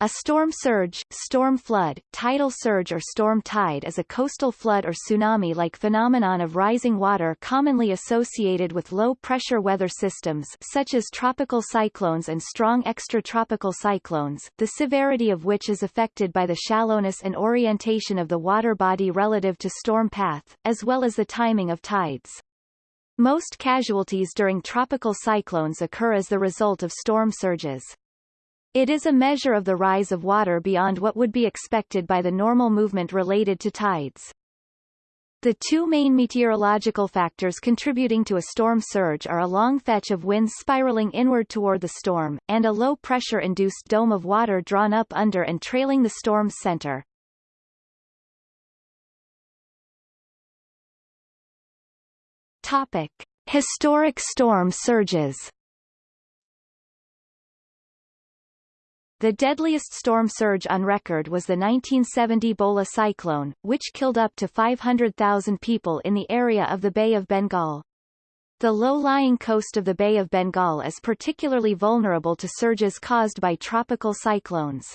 A storm surge, storm flood, tidal surge or storm tide is a coastal flood or tsunami-like phenomenon of rising water commonly associated with low-pressure weather systems such as tropical cyclones and strong extratropical cyclones, the severity of which is affected by the shallowness and orientation of the water body relative to storm path, as well as the timing of tides. Most casualties during tropical cyclones occur as the result of storm surges. It is a measure of the rise of water beyond what would be expected by the normal movement related to tides. The two main meteorological factors contributing to a storm surge are a long fetch of winds spiraling inward toward the storm, and a low-pressure-induced dome of water drawn up under and trailing the storm's center. Topic. Historic storm surges The deadliest storm surge on record was the 1970 Bhola cyclone, which killed up to 500,000 people in the area of the Bay of Bengal. The low-lying coast of the Bay of Bengal is particularly vulnerable to surges caused by tropical cyclones.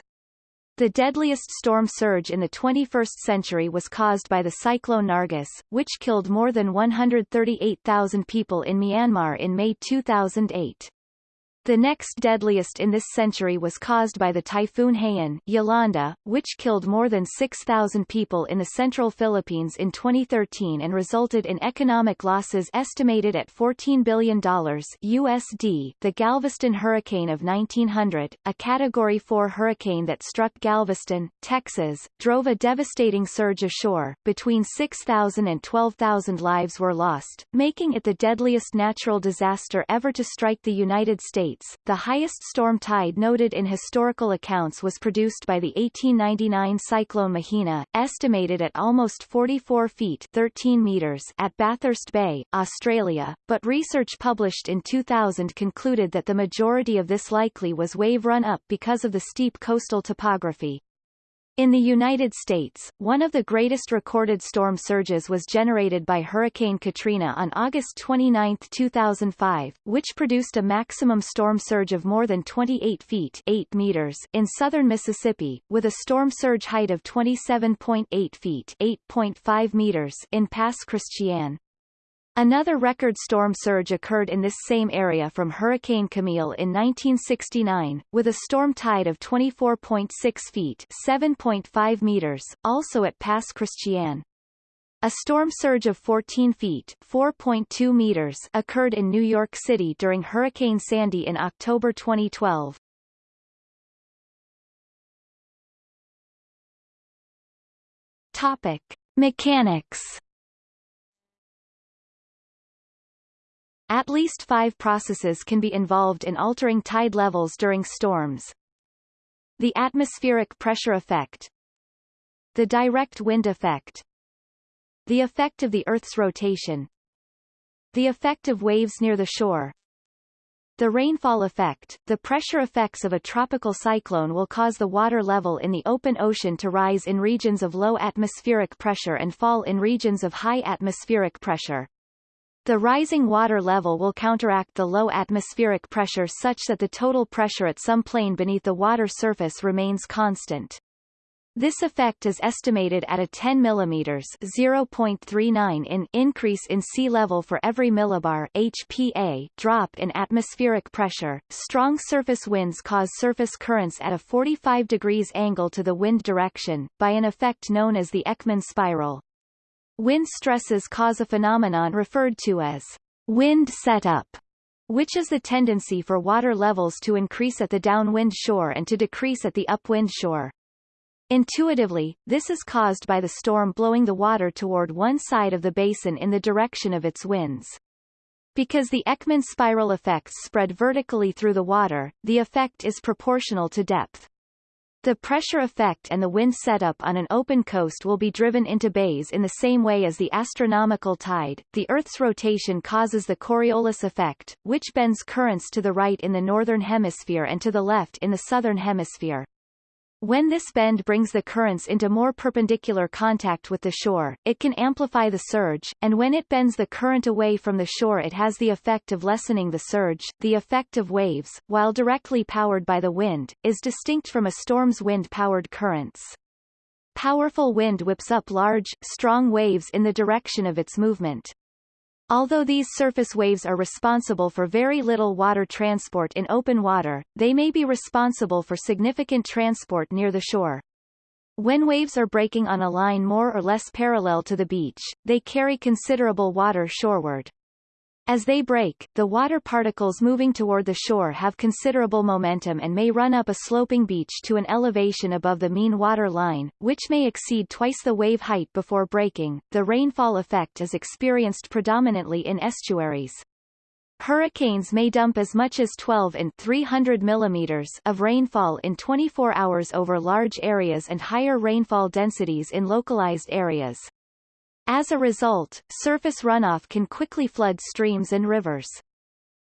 The deadliest storm surge in the 21st century was caused by the cyclone Nargis, which killed more than 138,000 people in Myanmar in May 2008. The next deadliest in this century was caused by the typhoon Haiyan Yolanda, which killed more than 6,000 people in the central Philippines in 2013 and resulted in economic losses estimated at $14 billion USD. The Galveston hurricane of 1900, a Category 4 hurricane that struck Galveston, Texas, drove a devastating surge ashore. Between 6,000 and 12,000 lives were lost, making it the deadliest natural disaster ever to strike the United States States, the highest storm tide noted in historical accounts was produced by the 1899 cyclone Mahina, estimated at almost 44 feet 13 meters at Bathurst Bay, Australia, but research published in 2000 concluded that the majority of this likely was wave run-up because of the steep coastal topography. In the United States, one of the greatest recorded storm surges was generated by Hurricane Katrina on August 29, 2005, which produced a maximum storm surge of more than 28 feet 8 meters in southern Mississippi, with a storm surge height of 27.8 feet 8.5 meters in Pass Christian. Another record storm surge occurred in this same area from Hurricane Camille in 1969, with a storm tide of 24.6 feet 7.5 meters, also at Pass Christian. A storm surge of 14 feet 4.2 meters occurred in New York City during Hurricane Sandy in October 2012. Topic. Mechanics At least five processes can be involved in altering tide levels during storms. The atmospheric pressure effect. The direct wind effect. The effect of the Earth's rotation. The effect of waves near the shore. The rainfall effect, the pressure effects of a tropical cyclone will cause the water level in the open ocean to rise in regions of low atmospheric pressure and fall in regions of high atmospheric pressure. The rising water level will counteract the low atmospheric pressure such that the total pressure at some plane beneath the water surface remains constant. This effect is estimated at a 10 mm 0.39 in increase in sea level for every millibar HPA drop in atmospheric pressure. Strong surface winds cause surface currents at a 45 degrees angle to the wind direction, by an effect known as the Ekman spiral. Wind stresses cause a phenomenon referred to as wind setup, which is the tendency for water levels to increase at the downwind shore and to decrease at the upwind shore. Intuitively, this is caused by the storm blowing the water toward one side of the basin in the direction of its winds. Because the Ekman spiral effects spread vertically through the water, the effect is proportional to depth. The pressure effect and the wind setup on an open coast will be driven into bays in the same way as the astronomical tide. The Earth's rotation causes the Coriolis effect, which bends currents to the right in the northern hemisphere and to the left in the southern hemisphere. When this bend brings the currents into more perpendicular contact with the shore, it can amplify the surge, and when it bends the current away from the shore it has the effect of lessening the surge. The effect of waves, while directly powered by the wind, is distinct from a storm's wind-powered currents. Powerful wind whips up large, strong waves in the direction of its movement. Although these surface waves are responsible for very little water transport in open water, they may be responsible for significant transport near the shore. When waves are breaking on a line more or less parallel to the beach, they carry considerable water shoreward. As they break, the water particles moving toward the shore have considerable momentum and may run up a sloping beach to an elevation above the mean water line, which may exceed twice the wave height before breaking. The rainfall effect is experienced predominantly in estuaries. Hurricanes may dump as much as 12 and 300 millimeters of rainfall in 24 hours over large areas and higher rainfall densities in localized areas. As a result, surface runoff can quickly flood streams and rivers.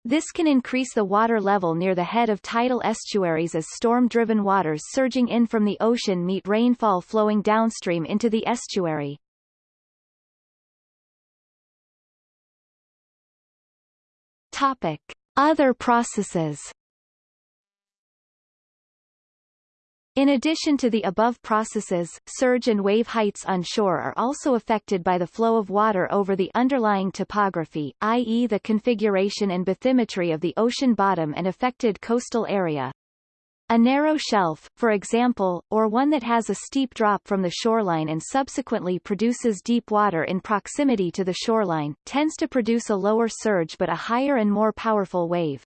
This can increase the water level near the head of tidal estuaries as storm-driven waters surging in from the ocean meet rainfall flowing downstream into the estuary. Topic. Other processes In addition to the above processes, surge and wave heights on shore are also affected by the flow of water over the underlying topography, i.e. the configuration and bathymetry of the ocean bottom and affected coastal area. A narrow shelf, for example, or one that has a steep drop from the shoreline and subsequently produces deep water in proximity to the shoreline, tends to produce a lower surge but a higher and more powerful wave.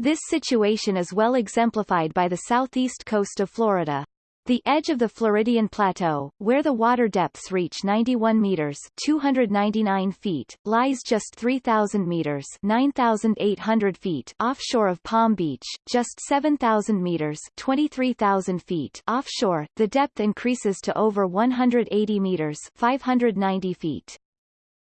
This situation is well exemplified by the southeast coast of Florida. The edge of the Floridian Plateau, where the water depths reach 91 meters 299 feet, lies just 3,000 meters 9,800 feet offshore of Palm Beach, just 7,000 meters 23,000 feet offshore. The depth increases to over 180 meters 590 feet.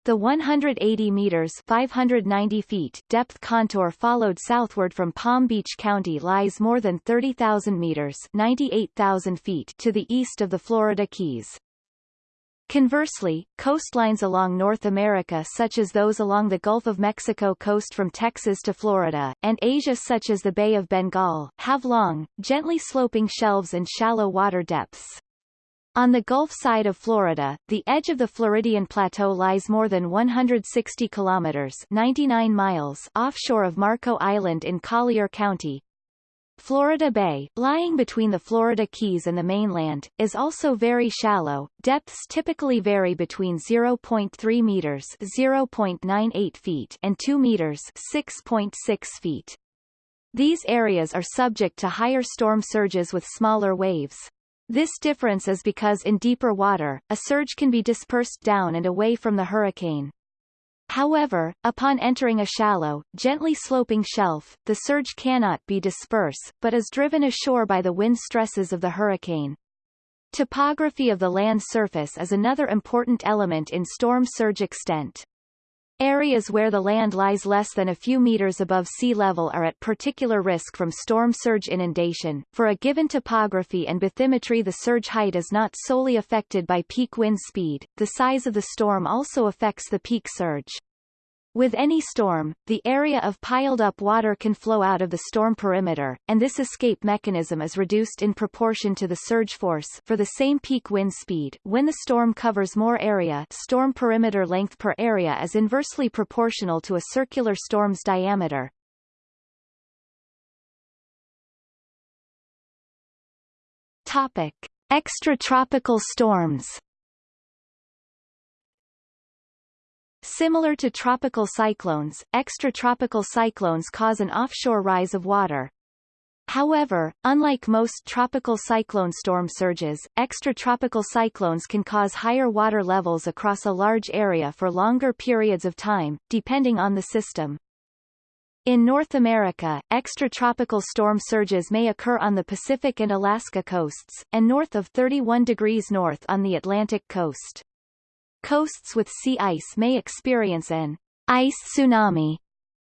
The 180 meters 590 feet depth contour followed southward from Palm Beach County lies more than 30,000 meters 98,000 feet to the east of the Florida Keys. Conversely, coastlines along North America such as those along the Gulf of Mexico coast from Texas to Florida, and Asia such as the Bay of Bengal, have long, gently sloping shelves and shallow water depths. On the Gulf side of Florida, the edge of the Floridian Plateau lies more than 160 kilometers 99 miles offshore of Marco Island in Collier County. Florida Bay, lying between the Florida Keys and the mainland, is also very shallow. Depths typically vary between 0.3 meters (0.98 feet) and 2 meters (6.6 feet). These areas are subject to higher storm surges with smaller waves. This difference is because in deeper water, a surge can be dispersed down and away from the hurricane. However, upon entering a shallow, gently sloping shelf, the surge cannot be dispersed, but is driven ashore by the wind stresses of the hurricane. Topography of the land surface is another important element in storm surge extent. Areas where the land lies less than a few meters above sea level are at particular risk from storm surge inundation. For a given topography and bathymetry the surge height is not solely affected by peak wind speed, the size of the storm also affects the peak surge. With any storm, the area of piled-up water can flow out of the storm perimeter, and this escape mechanism is reduced in proportion to the surge force for the same peak wind speed. When the storm covers more area storm perimeter length per area is inversely proportional to a circular storm's diameter. Topic. Extratropical storms Similar to tropical cyclones, extratropical cyclones cause an offshore rise of water. However, unlike most tropical cyclone storm surges, extratropical cyclones can cause higher water levels across a large area for longer periods of time, depending on the system. In North America, extratropical storm surges may occur on the Pacific and Alaska coasts, and north of 31 degrees north on the Atlantic coast. Coasts with sea ice may experience an ice tsunami,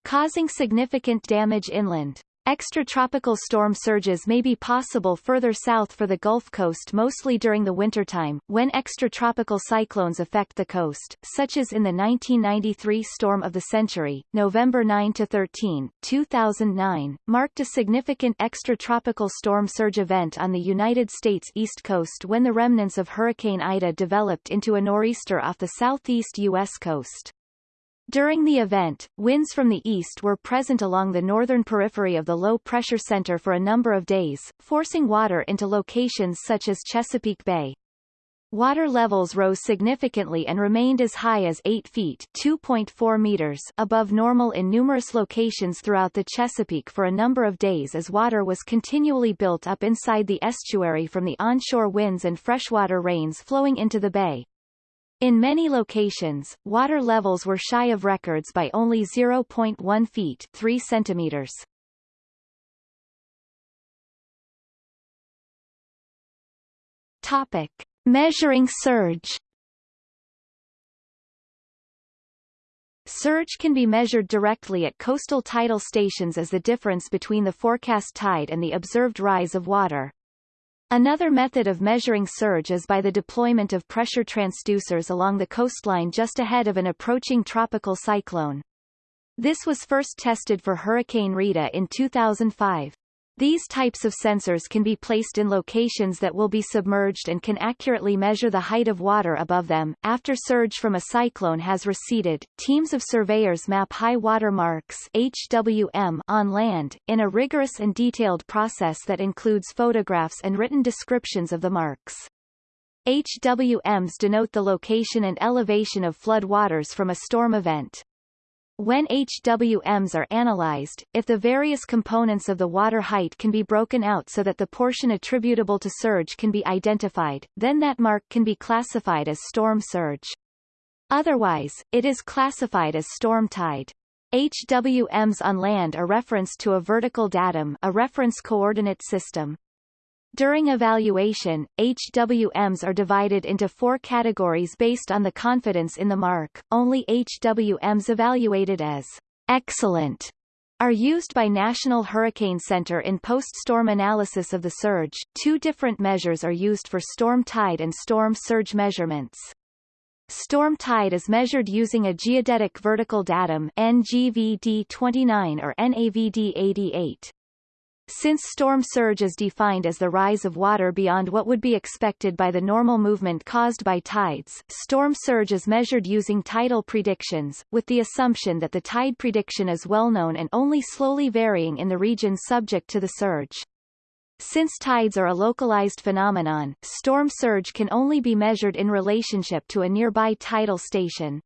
causing significant damage inland. Extratropical storm surges may be possible further south for the Gulf Coast mostly during the wintertime, when extratropical cyclones affect the coast, such as in the 1993 storm of the century, November 9-13, 2009, marked a significant extratropical storm surge event on the United States East Coast when the remnants of Hurricane Ida developed into a nor'easter off the southeast U.S. coast. During the event, winds from the east were present along the northern periphery of the low-pressure center for a number of days, forcing water into locations such as Chesapeake Bay. Water levels rose significantly and remained as high as 8 feet 2.4 meters above normal in numerous locations throughout the Chesapeake for a number of days as water was continually built up inside the estuary from the onshore winds and freshwater rains flowing into the bay. In many locations, water levels were shy of records by only 0.1 feet 3 centimeters. Topic. Measuring surge Surge can be measured directly at coastal tidal stations as the difference between the forecast tide and the observed rise of water. Another method of measuring surge is by the deployment of pressure transducers along the coastline just ahead of an approaching tropical cyclone. This was first tested for Hurricane Rita in 2005. These types of sensors can be placed in locations that will be submerged and can accurately measure the height of water above them. After surge from a cyclone has receded, teams of surveyors map high water marks HWM on land, in a rigorous and detailed process that includes photographs and written descriptions of the marks. HWMs denote the location and elevation of flood waters from a storm event. When HWMs are analyzed, if the various components of the water height can be broken out so that the portion attributable to surge can be identified, then that mark can be classified as storm surge. Otherwise, it is classified as storm tide. HWMs on land are referenced to a vertical datum a reference coordinate system. During evaluation, HWMs are divided into four categories based on the confidence in the mark. Only HWMs evaluated as excellent are used by National Hurricane Center in post-storm analysis of the surge. Two different measures are used for storm tide and storm surge measurements. Storm tide is measured using a geodetic vertical datum NGVD 29 or NAVD 88. Since storm surge is defined as the rise of water beyond what would be expected by the normal movement caused by tides, storm surge is measured using tidal predictions, with the assumption that the tide prediction is well known and only slowly varying in the region subject to the surge. Since tides are a localized phenomenon, storm surge can only be measured in relationship to a nearby tidal station.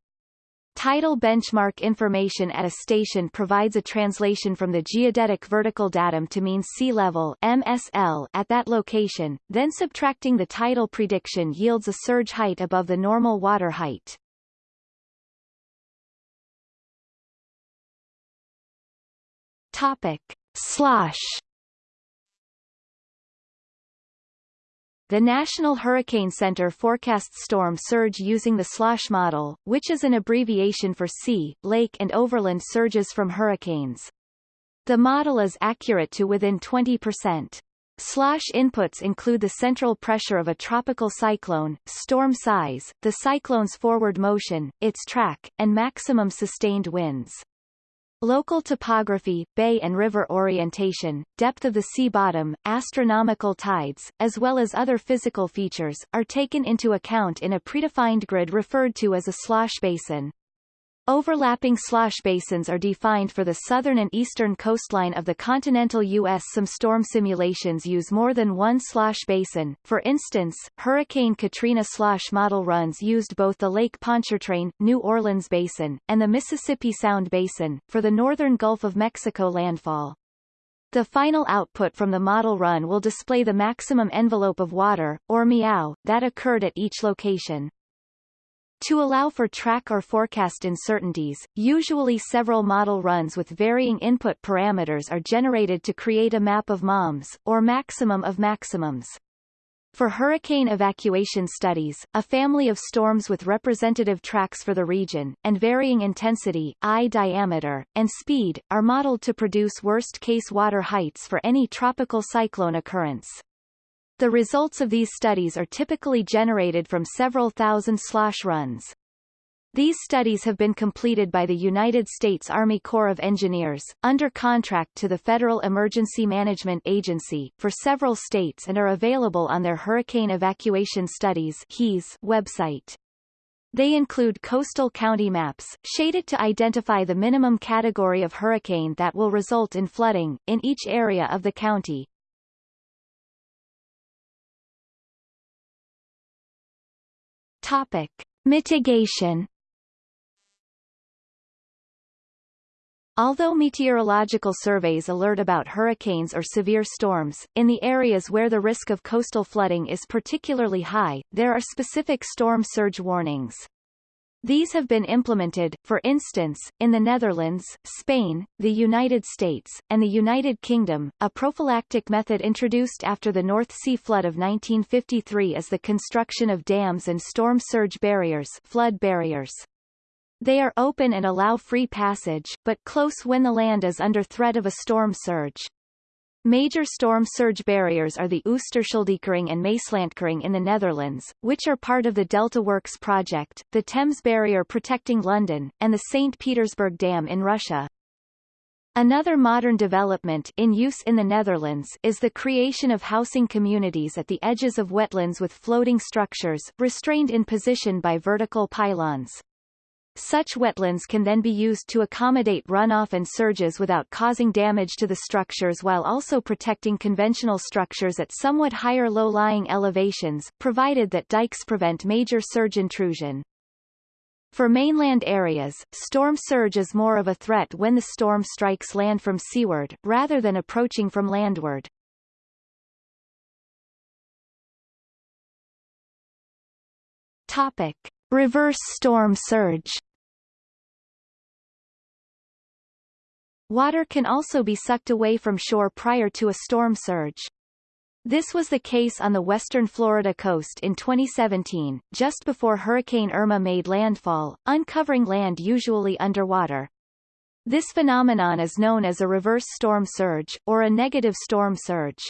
Tidal benchmark information at a station provides a translation from the geodetic vertical datum to mean sea level MSL at that location, then subtracting the tidal prediction yields a surge height above the normal water height. Topic. Slosh The National Hurricane Center forecasts storm surge using the SLOSH model, which is an abbreviation for sea, lake and overland surges from hurricanes. The model is accurate to within 20%. SLOSH inputs include the central pressure of a tropical cyclone, storm size, the cyclone's forward motion, its track, and maximum sustained winds. Local topography, bay and river orientation, depth of the sea bottom, astronomical tides, as well as other physical features, are taken into account in a predefined grid referred to as a slosh basin. Overlapping slosh basins are defined for the southern and eastern coastline of the continental U.S. Some storm simulations use more than one slosh basin. For instance, Hurricane Katrina slosh model runs used both the Lake Pontchartrain, New Orleans Basin, and the Mississippi Sound Basin, for the northern Gulf of Mexico landfall. The final output from the model run will display the maximum envelope of water, or MEOW, that occurred at each location. To allow for track or forecast uncertainties, usually several model runs with varying input parameters are generated to create a map of MOMs, or maximum of maximums. For hurricane evacuation studies, a family of storms with representative tracks for the region, and varying intensity, eye diameter, and speed, are modeled to produce worst-case water heights for any tropical cyclone occurrence. The results of these studies are typically generated from several thousand slosh runs. These studies have been completed by the United States Army Corps of Engineers, under contract to the Federal Emergency Management Agency, for several states and are available on their Hurricane Evacuation Studies website. They include coastal county maps, shaded to identify the minimum category of hurricane that will result in flooding, in each area of the county. Topic. Mitigation Although meteorological surveys alert about hurricanes or severe storms, in the areas where the risk of coastal flooding is particularly high, there are specific storm surge warnings. These have been implemented, for instance, in the Netherlands, Spain, the United States, and the United Kingdom. A prophylactic method introduced after the North Sea flood of 1953 is the construction of dams and storm surge barriers, flood barriers. They are open and allow free passage, but close when the land is under threat of a storm surge. Major storm surge barriers are the Oosterscheldekering and Maeslantkering in the Netherlands, which are part of the Delta Works project, the Thames Barrier protecting London, and the St. Petersburg Dam in Russia. Another modern development in use in the Netherlands is the creation of housing communities at the edges of wetlands with floating structures, restrained in position by vertical pylons. Such wetlands can then be used to accommodate runoff and surges without causing damage to the structures while also protecting conventional structures at somewhat higher low-lying elevations, provided that dikes prevent major surge intrusion. For mainland areas, storm surge is more of a threat when the storm strikes land from seaward, rather than approaching from landward. Topic. Reverse storm surge Water can also be sucked away from shore prior to a storm surge. This was the case on the western Florida coast in 2017, just before Hurricane Irma made landfall, uncovering land usually underwater. This phenomenon is known as a reverse storm surge, or a negative storm surge.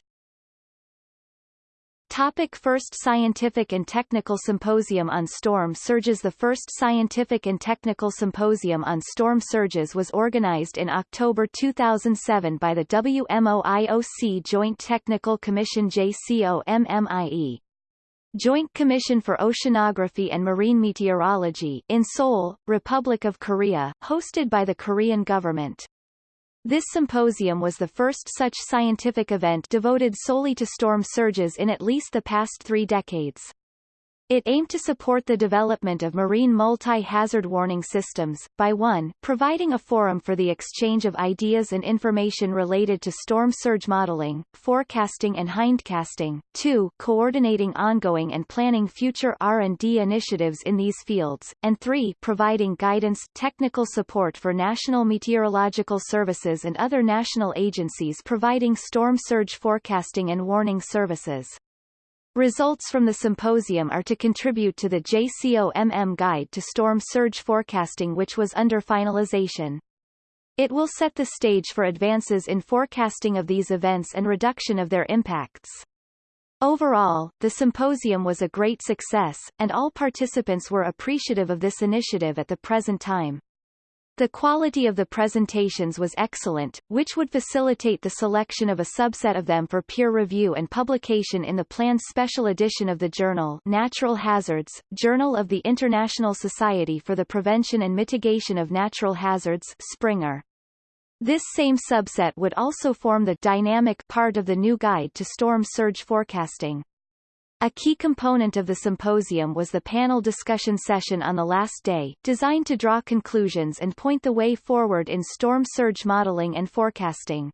Topic first Scientific and Technical Symposium on Storm Surges The first Scientific and Technical Symposium on Storm Surges was organized in October 2007 by the WMOIOC Joint Technical Commission JCOMMIE. Joint Commission for Oceanography and Marine Meteorology in Seoul, Republic of Korea, hosted by the Korean government. This symposium was the first such scientific event devoted solely to storm surges in at least the past three decades. It aimed to support the development of marine multi-hazard warning systems, by 1 providing a forum for the exchange of ideas and information related to storm surge modeling, forecasting and hindcasting, 2 coordinating ongoing and planning future R&D initiatives in these fields, and 3 providing guidance technical support for national meteorological services and other national agencies providing storm surge forecasting and warning services. Results from the symposium are to contribute to the JCOMM Guide to Storm Surge Forecasting which was under finalization. It will set the stage for advances in forecasting of these events and reduction of their impacts. Overall, the symposium was a great success, and all participants were appreciative of this initiative at the present time. The quality of the presentations was excellent, which would facilitate the selection of a subset of them for peer review and publication in the planned special edition of the journal Natural Hazards, Journal of the International Society for the Prevention and Mitigation of Natural Hazards Springer. This same subset would also form the dynamic part of the new guide to storm surge forecasting. A key component of the symposium was the panel discussion session on the last day, designed to draw conclusions and point the way forward in storm surge modeling and forecasting.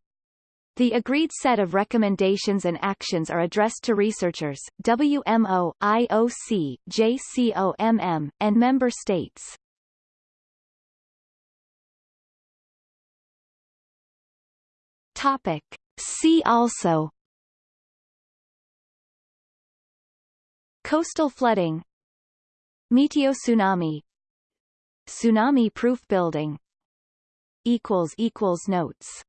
The agreed set of recommendations and actions are addressed to researchers, WMO, IOC, JCOMM, and member states. Topic. See also Coastal flooding. Meteo tsunami. Tsunami-proof building. Notes